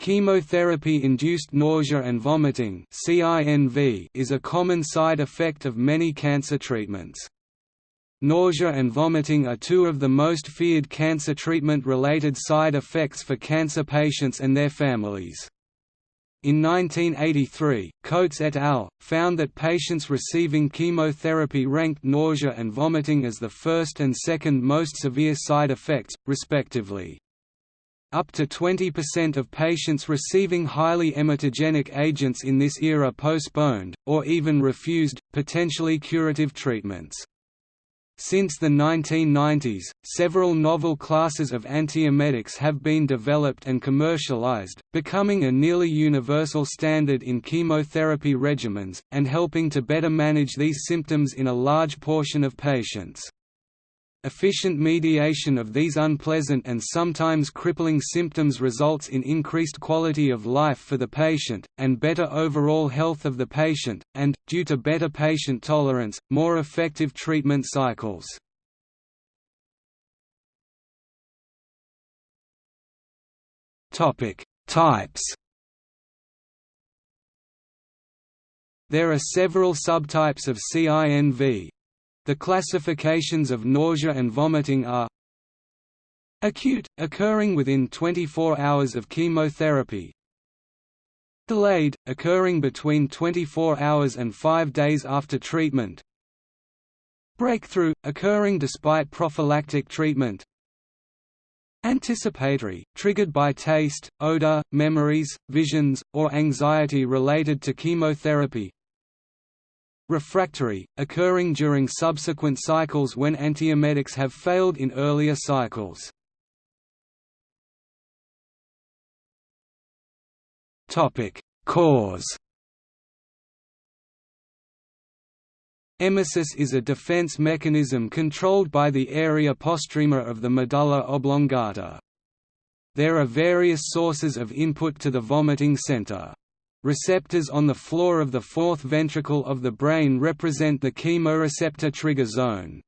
Chemotherapy-induced nausea and vomiting is a common side effect of many cancer treatments. Nausea and vomiting are two of the most feared cancer treatment-related side effects for cancer patients and their families. In 1983, Coates et al. found that patients receiving chemotherapy ranked nausea and vomiting as the first and second most severe side effects, respectively. Up to 20% of patients receiving highly emetogenic agents in this era postponed, or even refused, potentially curative treatments. Since the 1990s, several novel classes of antiemetics have been developed and commercialized, becoming a nearly universal standard in chemotherapy regimens, and helping to better manage these symptoms in a large portion of patients. Efficient mediation of these unpleasant and sometimes crippling symptoms results in increased quality of life for the patient, and better overall health of the patient, and, due to better patient tolerance, more effective treatment cycles. Types There are several subtypes of CINV, the classifications of nausea and vomiting are Acute, occurring within 24 hours of chemotherapy. Delayed, occurring between 24 hours and 5 days after treatment. Breakthrough, occurring despite prophylactic treatment. Anticipatory, triggered by taste, odor, memories, visions, or anxiety related to chemotherapy refractory, occurring during subsequent cycles when antiemetics have failed in earlier cycles. Cause Emesis is a defense mechanism controlled by the area postrema of the medulla oblongata. There are various sources of input to the vomiting center. Receptors on the floor of the fourth ventricle of the brain represent the chemoreceptor trigger zone.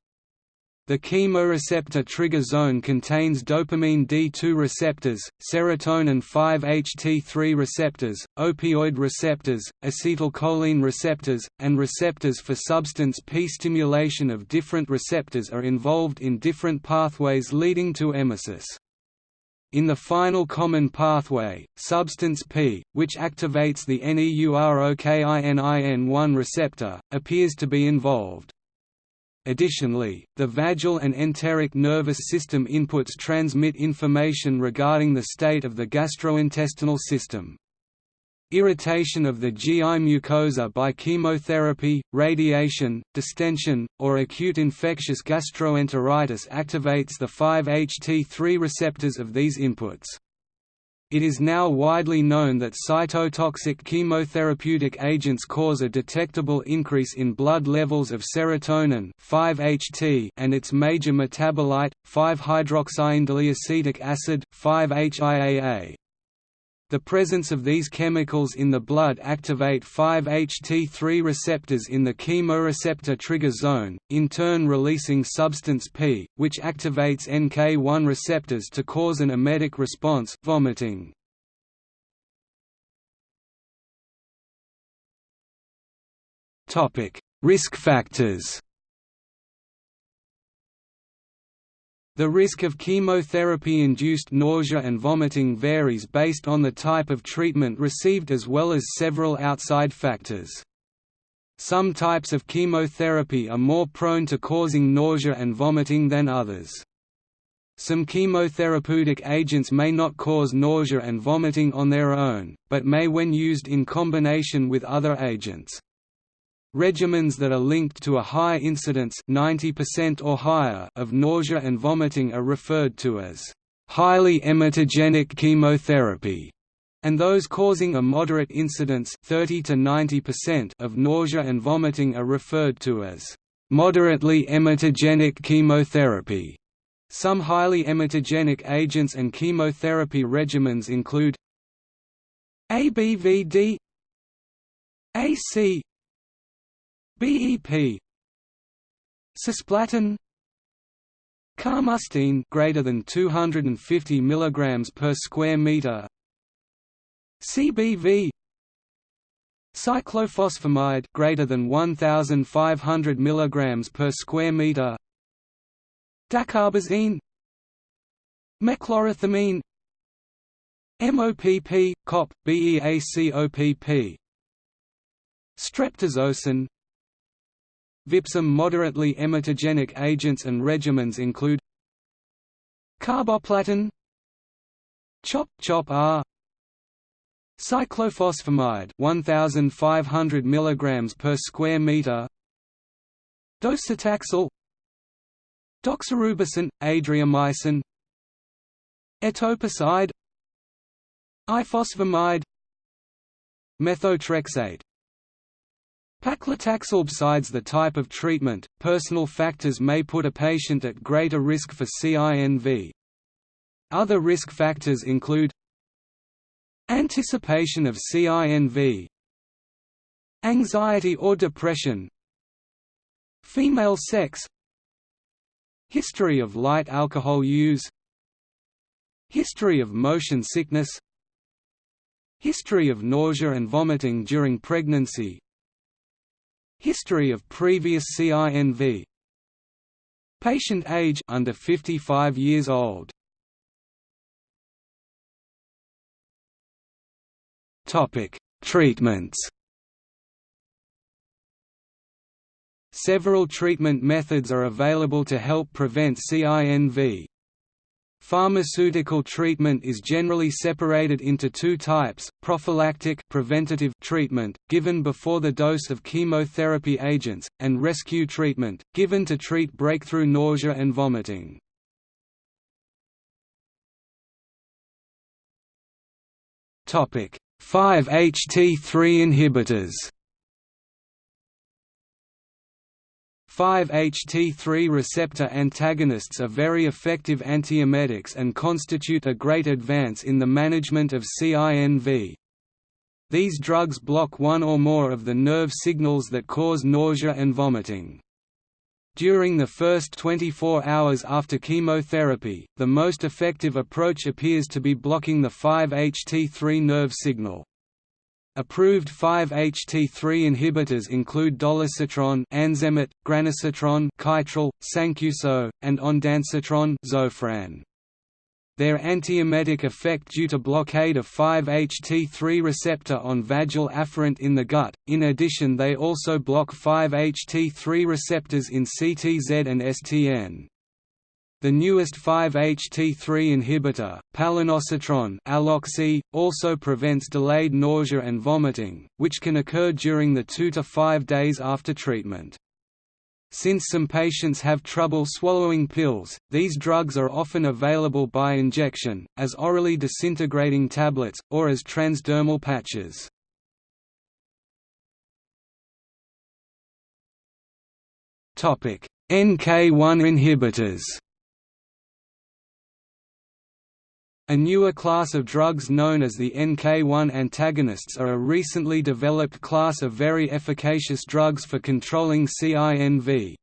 The chemoreceptor trigger zone contains dopamine D2 receptors, serotonin 5-HT3 receptors, opioid receptors, acetylcholine receptors, and receptors for substance P. Stimulation of different receptors are involved in different pathways leading to emesis. In the final common pathway, substance P, which activates the NEUROKININ1 receptor, appears to be involved. Additionally, the vagal and enteric nervous system inputs transmit information regarding the state of the gastrointestinal system. Irritation of the GI mucosa by chemotherapy, radiation, distension, or acute infectious gastroenteritis activates the 5-HT3 receptors of these inputs. It is now widely known that cytotoxic chemotherapeutic agents cause a detectable increase in blood levels of serotonin 5-HT and its major metabolite, 5-hydroxyindoleacetic acid 5-HIAA. The presence of these chemicals in the blood activate 5-HT3 receptors in the chemoreceptor trigger zone, in turn releasing substance P, which activates NK1 receptors to cause an emetic response vomiting. Risk factors The risk of chemotherapy-induced nausea and vomiting varies based on the type of treatment received as well as several outside factors. Some types of chemotherapy are more prone to causing nausea and vomiting than others. Some chemotherapeutic agents may not cause nausea and vomiting on their own, but may when used in combination with other agents. Regimens that are linked to a high incidence 90% or higher of nausea and vomiting are referred to as highly emetogenic chemotherapy, and those causing a moderate incidence 30 to 90% of nausea and vomiting are referred to as moderately emetogenic chemotherapy. Some highly emetogenic agents and chemotherapy regimens include ABVD AC BEP Cisplatin. Carmustine greater than 250 mg per square meter. CBV Cyclophosphamide greater than 1500 mg per square meter. Dacarbazine. Mechlorethamine MOPP, COP, BEACOPP Streptozocin Vipsum moderately emetogenic agents and regimens include Carboplatin CHOP CHOP R Cyclophosphamide 1500 mg per square meter Docetaxel Doxorubicin, adriamycin Etoposide Ifosfamide Methotrexate Paclitaxel besides the type of treatment, personal factors may put a patient at greater risk for CINV. Other risk factors include Anticipation of CINV Anxiety or depression Female sex History of light alcohol use History of motion sickness History of nausea and vomiting during pregnancy History of previous CINV Patient age under 55 years old Topic: Treatments. Several treatment methods are available to help prevent CINV. Pharmaceutical treatment is generally separated into two types, prophylactic preventative treatment, given before the dose of chemotherapy agents, and rescue treatment, given to treat breakthrough nausea and vomiting. Topic: 5-HT3 inhibitors 5-HT3 receptor antagonists are very effective antiemetics and constitute a great advance in the management of CINV. These drugs block one or more of the nerve signals that cause nausea and vomiting. During the first 24 hours after chemotherapy, the most effective approach appears to be blocking the 5-HT3 nerve signal. Approved 5-HT3 inhibitors include dolasetron, Anzemet, granisetron, Kytril, Sancuso, and ondansetron, Zofran. Their antiemetic effect due to blockade of 5-HT3 receptor on vagal afferent in the gut. In addition, they also block 5-HT3 receptors in CTZ and STN. The newest 5-HT3 inhibitor, palonosetron Aloxi, also prevents delayed nausea and vomiting, which can occur during the 2 to 5 days after treatment. Since some patients have trouble swallowing pills, these drugs are often available by injection, as orally disintegrating tablets, or as transdermal patches. NK1 inhibitors A newer class of drugs known as the NK1 antagonists are a recently developed class of very efficacious drugs for controlling CINV.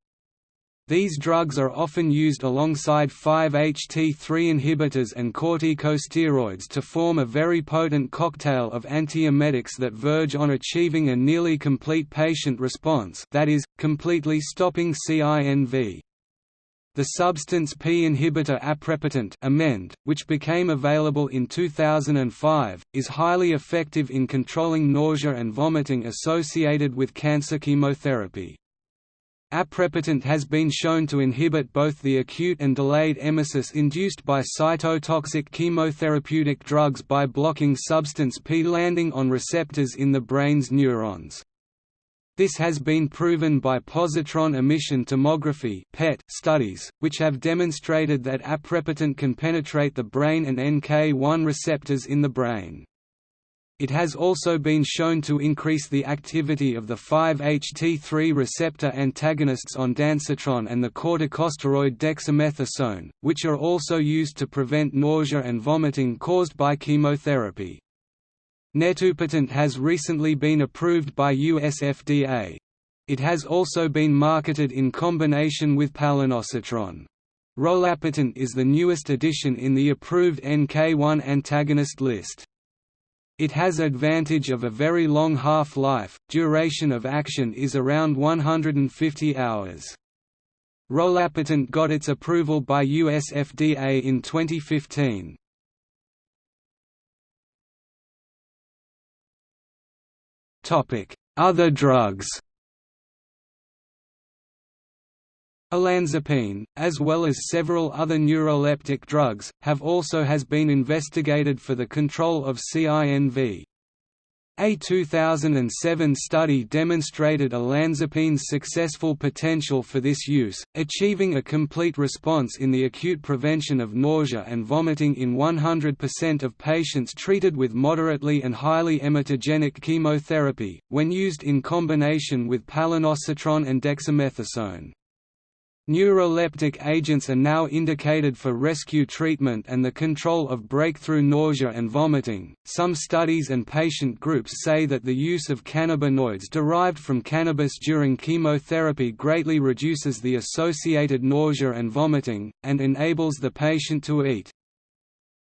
These drugs are often used alongside 5-HT3 inhibitors and corticosteroids to form a very potent cocktail of antiemetics that verge on achieving a nearly complete patient response that is, completely stopping CINV. The substance P inhibitor aprepitant Emend, which became available in 2005, is highly effective in controlling nausea and vomiting associated with cancer chemotherapy. Aprepitant has been shown to inhibit both the acute and delayed emesis induced by cytotoxic chemotherapeutic drugs by blocking substance P landing on receptors in the brain's neurons. This has been proven by positron emission tomography (PET) studies, which have demonstrated that aprepitant can penetrate the brain and NK1 receptors in the brain. It has also been shown to increase the activity of the 5-HT3 receptor antagonists ondansetron and the corticosteroid dexamethasone, which are also used to prevent nausea and vomiting caused by chemotherapy. Netupitant has recently been approved by US FDA. It has also been marketed in combination with palonosetron. Rolapitant is the newest addition in the approved NK1 antagonist list. It has advantage of a very long half-life, duration of action is around 150 hours. Rolapitant got its approval by US FDA in 2015. Other drugs Olanzapine, as well as several other neuroleptic drugs, have also has been investigated for the control of CINV. A 2007 study demonstrated olanzapine's successful potential for this use, achieving a complete response in the acute prevention of nausea and vomiting in 100% of patients treated with moderately and highly emetogenic chemotherapy, when used in combination with palonosetron and dexamethasone. Neuroleptic agents are now indicated for rescue treatment and the control of breakthrough nausea and vomiting. Some studies and patient groups say that the use of cannabinoids derived from cannabis during chemotherapy greatly reduces the associated nausea and vomiting, and enables the patient to eat.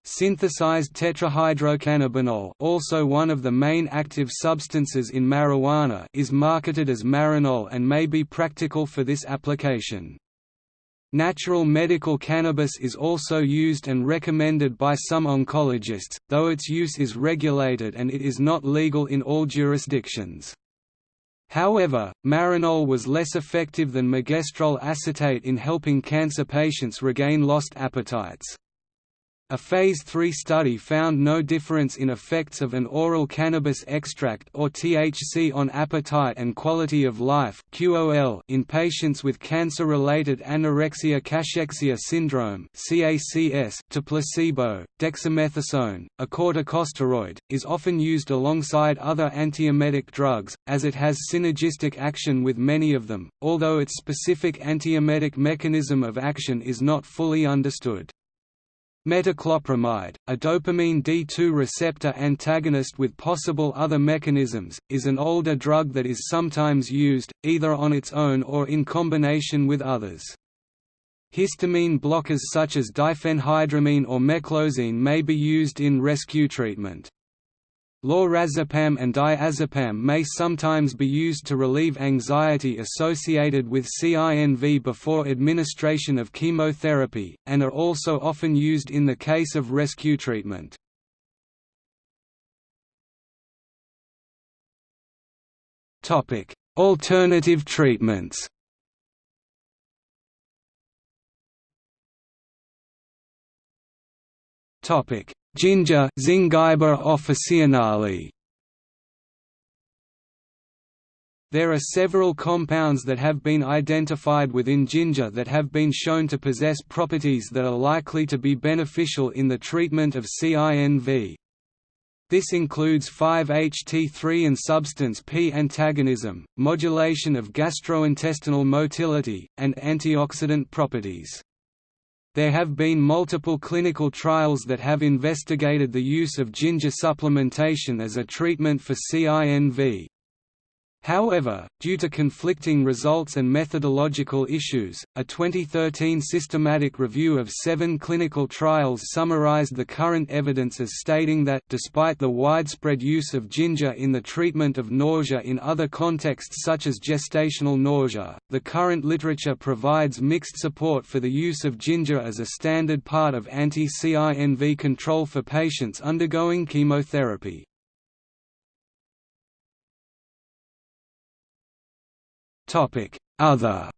Synthesized tetrahydrocannabinol also one of the main active substances in marijuana is marketed as Marinol and may be practical for this application. Natural medical cannabis is also used and recommended by some oncologists, though its use is regulated and it is not legal in all jurisdictions. However, Marinol was less effective than megestrol acetate in helping cancer patients regain lost appetites. A Phase 3 study found no difference in effects of an oral cannabis extract or THC on appetite and quality of life in patients with cancer-related anorexia cachexia syndrome to placebo. Dexamethasone, a corticosteroid, is often used alongside other antiemetic drugs as it has synergistic action with many of them, although its specific antiemetic mechanism of action is not fully understood. Metoclopramide, a dopamine D2 receptor antagonist with possible other mechanisms, is an older drug that is sometimes used, either on its own or in combination with others. Histamine blockers such as diphenhydramine or meclozine may be used in rescue treatment. Lorazepam and diazepam may sometimes be used to relieve anxiety associated with CINV before administration of chemotherapy, and are also often used in the case of rescue treatment. Alternative treatments Topic: Ginger Zingiber officinale. There are several compounds that have been identified within ginger that have been shown to possess properties that are likely to be beneficial in the treatment of CINV. This includes 5-HT3 and substance P antagonism, modulation of gastrointestinal motility, and antioxidant properties. There have been multiple clinical trials that have investigated the use of ginger supplementation as a treatment for CINV. However, due to conflicting results and methodological issues, a 2013 systematic review of seven clinical trials summarized the current evidence as stating that despite the widespread use of ginger in the treatment of nausea in other contexts such as gestational nausea, the current literature provides mixed support for the use of ginger as a standard part of anti-CINV control for patients undergoing chemotherapy. Other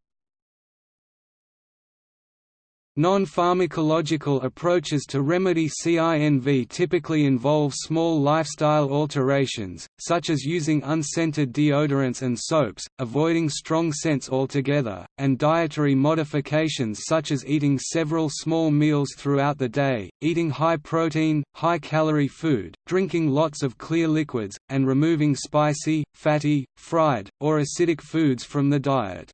Non-pharmacological approaches to remedy CINV typically involve small lifestyle alterations, such as using unscented deodorants and soaps, avoiding strong scents altogether, and dietary modifications such as eating several small meals throughout the day, eating high-protein, high-calorie food, drinking lots of clear liquids, and removing spicy, fatty, fried, or acidic foods from the diet.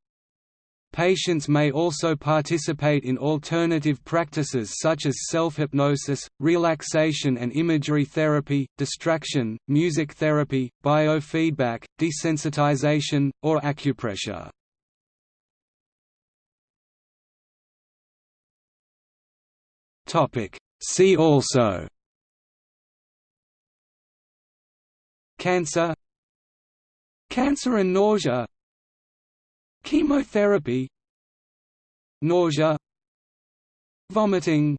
Patients may also participate in alternative practices such as self-hypnosis, relaxation and imagery therapy, distraction, music therapy, biofeedback, desensitization, or acupressure. See also cancer cancer and nausea chemotherapy. Nausea. Vomiting